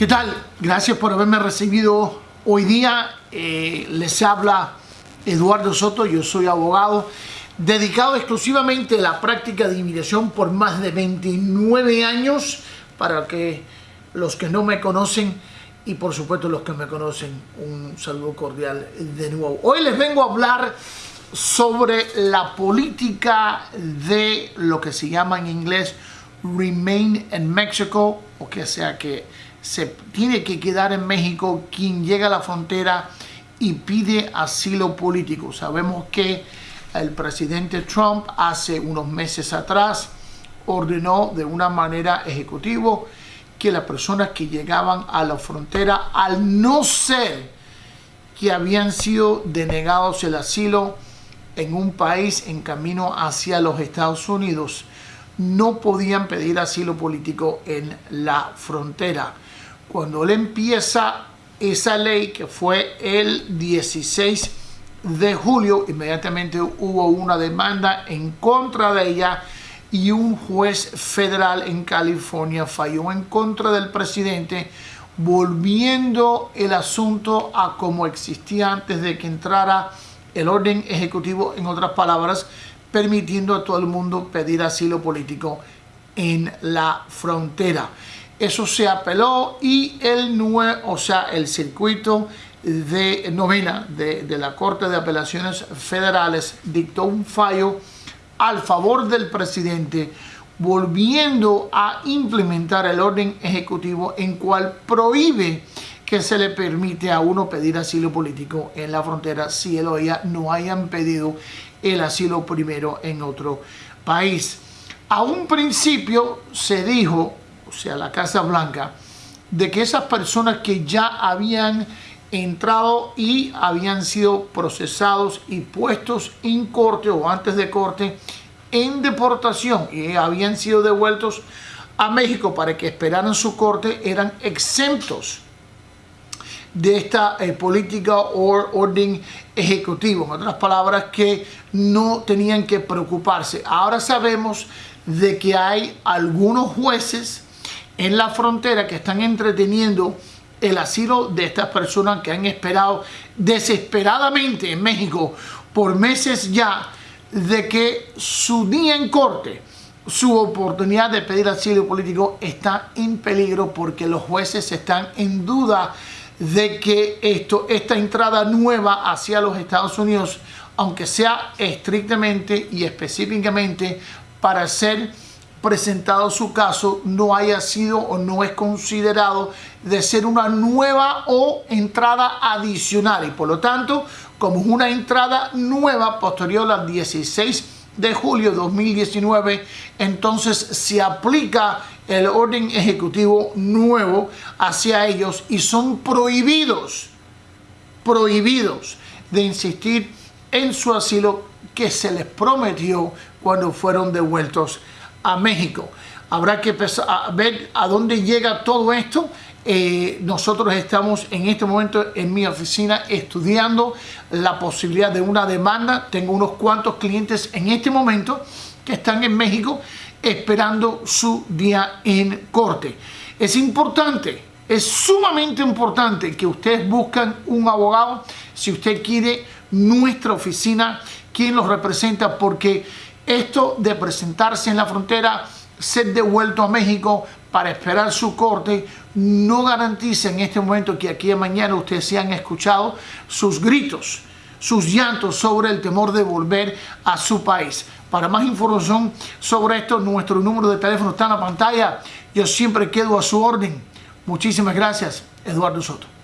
¿Qué tal? Gracias por haberme recibido hoy día. Eh, les habla Eduardo Soto, yo soy abogado dedicado exclusivamente a la práctica de inmigración por más de 29 años. Para que los que no me conocen y por supuesto los que me conocen, un saludo cordial de nuevo. Hoy les vengo a hablar sobre la política de lo que se llama en inglés Remain in Mexico, o que sea que se tiene que quedar en México quien llega a la frontera y pide asilo político. Sabemos que el presidente Trump hace unos meses atrás ordenó de una manera ejecutiva que las personas que llegaban a la frontera, al no ser que habían sido denegados el asilo en un país en camino hacia los Estados Unidos, no podían pedir asilo político en la frontera. Cuando él empieza esa ley, que fue el 16 de julio, inmediatamente hubo una demanda en contra de ella y un juez federal en California falló en contra del presidente volviendo el asunto a como existía antes de que entrara el orden ejecutivo, en otras palabras, permitiendo a todo el mundo pedir asilo político en la frontera. Eso se apeló y el, o sea, el circuito de novena de, de la Corte de Apelaciones Federales dictó un fallo al favor del presidente volviendo a implementar el orden ejecutivo en cual prohíbe que se le permite a uno pedir asilo político en la frontera si él o ella no hayan pedido el asilo primero en otro país. A un principio se dijo, o sea, la Casa Blanca, de que esas personas que ya habían entrado y habían sido procesados y puestos en corte o antes de corte en deportación y habían sido devueltos a México para que esperaran su corte eran exentos de esta eh, política o orden ejecutivo. En otras palabras, que no tenían que preocuparse. Ahora sabemos de que hay algunos jueces en la frontera que están entreteniendo el asilo de estas personas que han esperado desesperadamente en México por meses ya de que su día en corte su oportunidad de pedir asilo político está en peligro porque los jueces están en duda de que esto, esta entrada nueva hacia los Estados Unidos, aunque sea estrictamente y específicamente para ser presentado su caso, no haya sido o no es considerado de ser una nueva o entrada adicional. Y por lo tanto como una entrada nueva posterior al 16 de julio de 2019 entonces se aplica el orden ejecutivo nuevo hacia ellos y son prohibidos, prohibidos de insistir en su asilo que se les prometió cuando fueron devueltos a México. Habrá que ver a dónde llega todo esto. Eh, nosotros estamos en este momento en mi oficina estudiando la posibilidad de una demanda. Tengo unos cuantos clientes en este momento que están en México esperando su día en corte. Es importante, es sumamente importante que ustedes buscan un abogado si usted quiere nuestra oficina, quien los representa, porque esto de presentarse en la frontera, ser devuelto a México para esperar su corte, no garantiza en este momento que aquí a mañana ustedes se han escuchado sus gritos, sus llantos sobre el temor de volver a su país. Para más información sobre esto, nuestro número de teléfono está en la pantalla. Yo siempre quedo a su orden. Muchísimas gracias, Eduardo Soto.